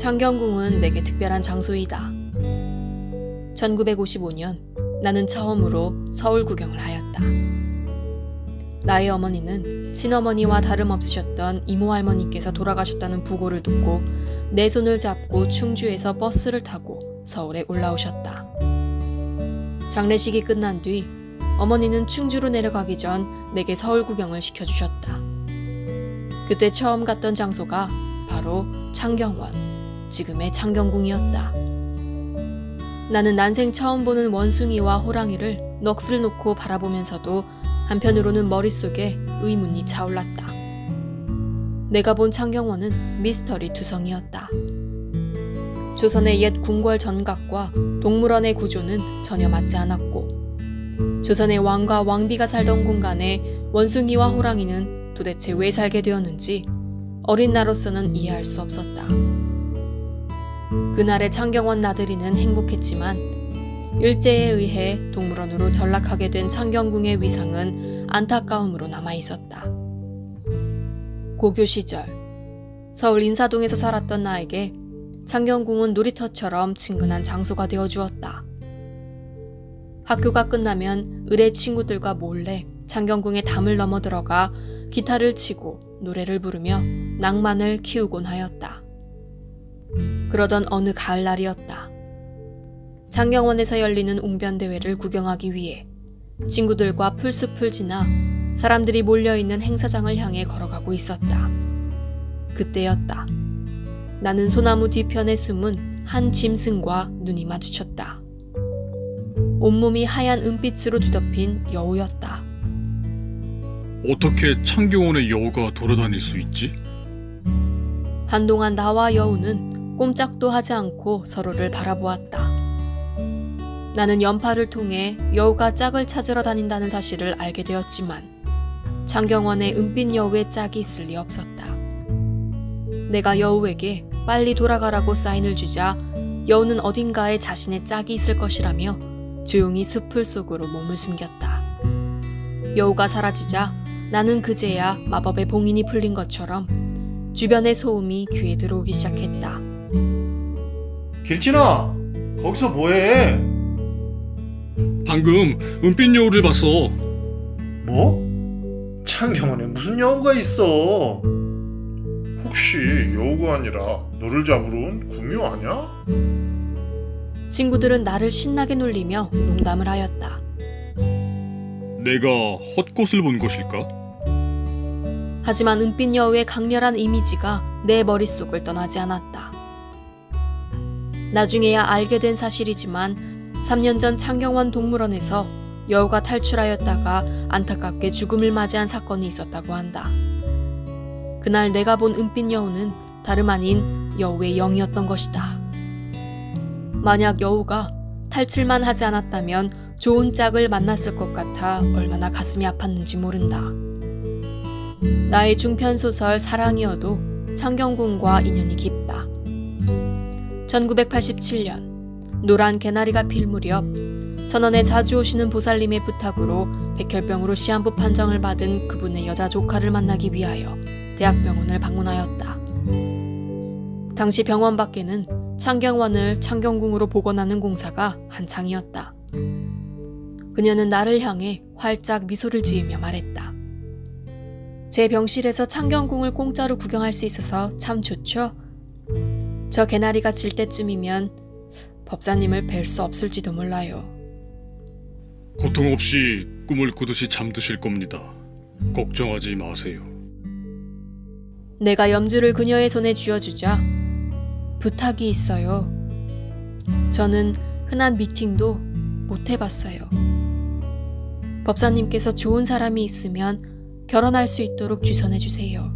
창경궁은 내게 특별한 장소이다. 1955년 나는 처음으로 서울 구경을 하였다. 나의 어머니는 친어머니와 다름없으셨던 이모 할머니께서 돌아가셨다는 부고를 듣고 내 손을 잡고 충주에서 버스를 타고 서울에 올라오셨다. 장례식이 끝난 뒤 어머니는 충주로 내려가기 전 내게 서울 구경을 시켜주셨다. 그때 처음 갔던 장소가 바로 창경원, 지금의 창경궁이었다. 나는 난생 처음 보는 원숭이와 호랑이를 넋을 놓고 바라보면서도 한편으로는 머릿속에 의문이 차올랐다. 내가 본 창경원은 미스터리 투성이었다. 조선의 옛 궁궐 전각과 동물원의 구조는 전혀 맞지 않았고 조선의 왕과 왕비가 살던 공간에 원숭이와 호랑이는 도대체 왜 살게 되었는지 어린 나로서는 이해할 수 없었다. 그날의 창경원 나들이는 행복했지만 일제에 의해 동물원으로 전락하게 된 창경궁의 위상은 안타까움으로 남아 있었다. 고교 시절 서울 인사동에서 살았던 나에게 창경궁은 놀이터처럼 친근한 장소가 되어 주었다. 학교가 끝나면 의뢰 친구들과 몰래 창경궁의 담을 넘어 들어가 기타를 치고 노래를 부르며 낭만을 키우곤 하였다. 그러던 어느 가을날이었다. 장경원에서 열리는 웅변대회를 구경하기 위해 친구들과 풀숲을 지나 사람들이 몰려있는 행사장을 향해 걸어가고 있었다. 그때였다. 나는 소나무 뒤편에 숨은 한 짐승과 눈이 마주쳤다. 온몸이 하얀 은빛으로 뒤덮인 여우였다. 어떻게 창경원의 여우가 돌아다닐 수 있지? 한동안 나와 여우는 꼼짝도 하지 않고 서로를 바라보았다. 나는 연파를 통해 여우가 짝을 찾으러 다닌다는 사실을 알게 되었지만 장경원에 은빛 여우의 짝이 있을 리 없었다. 내가 여우에게 빨리 돌아가라고 사인을 주자 여우는 어딘가에 자신의 짝이 있을 것이라며 조용히 숲을 속으로 몸을 숨겼다. 여우가 사라지자 나는 그제야 마법의 봉인이 풀린 것처럼 주변의 소음이 귀에 들어오기 시작했다. 길진아, 거기서 뭐해? 방금 은빛 여우를 봤어. 뭐? 창경원에 무슨 여우가 있어? 혹시 여우가 아니라 너를 잡으러 온 구미호 아니야? 친구들은 나를 신나게 놀리며 농담을 하였다. 내가 헛것을 본 것일까? 하지만 은빛 여우의 강렬한 이미지가 내 머릿속을 떠나지 않았다. 나중에야 알게 된 사실이지만 3년 전 창경원 동물원에서 여우가 탈출하였다가 안타깝게 죽음을 맞이한 사건이 있었다고 한다. 그날 내가 본 은빛 여우는 다름 아닌 여우의 영이었던 것이다. 만약 여우가 탈출만 하지 않았다면 좋은 짝을 만났을 것 같아 얼마나 가슴이 아팠는지 모른다. 나의 중편 소설 사랑이어도 창경궁과 인연이 깊다. 1987년 노란 개나리가 필 무렵 선원에 자주 오시는 보살님의 부탁으로 백혈병으로 시한부 판정을 받은 그분의 여자 조카를 만나기 위하여 대학병원을 방문하였다. 당시 병원 밖에는 창경원을 창경궁으로 복원하는 공사가 한창이었다. 그녀는 나를 향해 활짝 미소를 지으며 말했다. 제 병실에서 창경궁을 공짜로 구경할 수 있어서 참 좋죠? 저 개나리가 질 때쯤이면 법사님을 뵐 수 없을지도 몰라요. 고통 없이 꿈을 꾸듯이 잠드실 겁니다. 걱정하지 마세요. 내가 염주를 그녀의 손에 쥐어주자 부탁이 있어요. 저는 흔한 미팅도 못 해봤어요. 법사님께서 좋은 사람이 있으면 결혼할 수 있도록 주선해 주세요.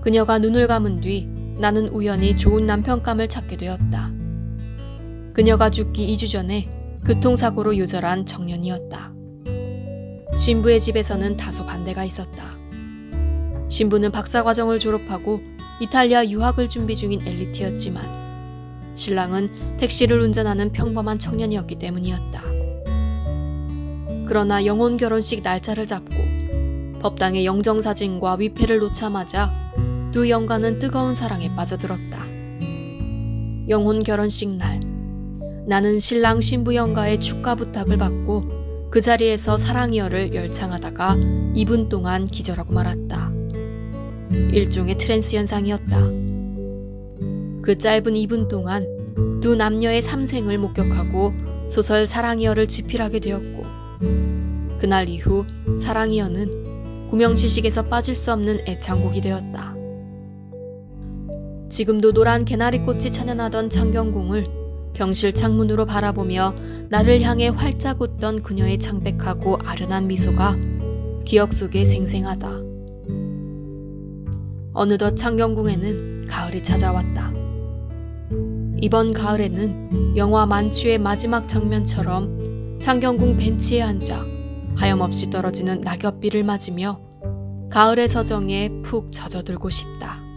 그녀가 눈을 감은 뒤 나는 우연히 좋은 남편감을 찾게 되었다. 그녀가 죽기 2주 전에 교통사고로 요절한 청년이었다. 신부의 집에서는 다소 반대가 있었다. 신부는 박사과정을 졸업하고 이탈리아 유학을 준비 중인 엘리트였지만 신랑은 택시를 운전하는 평범한 청년이었기 때문이었다. 그러나 영혼 결혼식 날짜를 잡고 법당의 영정사진과 위패를 놓자마자 두 영가는 뜨거운 사랑에 빠져들었다. 영혼 결혼식 날, 나는 신랑 신부 영가의 축가 부탁을 받고 그 자리에서 사랑이여를 열창하다가 2분 동안 기절하고 말았다. 일종의 트랜스 현상이었다. 그 짧은 2분 동안 두 남녀의 삼생을 목격하고 소설 사랑이여를 집필하게 되었고 그날 이후 사랑이어는 구명지식에서 빠질 수 없는 애창곡이 되었다. 지금도 노란 개나리꽃이 찬연하던 창경궁을 병실 창문으로 바라보며 나를 향해 활짝 웃던 그녀의 창백하고 아련한 미소가 기억 속에 생생하다. 어느덧 창경궁에는 가을이 찾아왔다. 이번 가을에는 영화 만추의 마지막 장면처럼 창경궁 벤치에 앉아 하염없이 떨어지는 낙엽비를 맞으며 가을의 서정에 푹 젖어들고 싶다.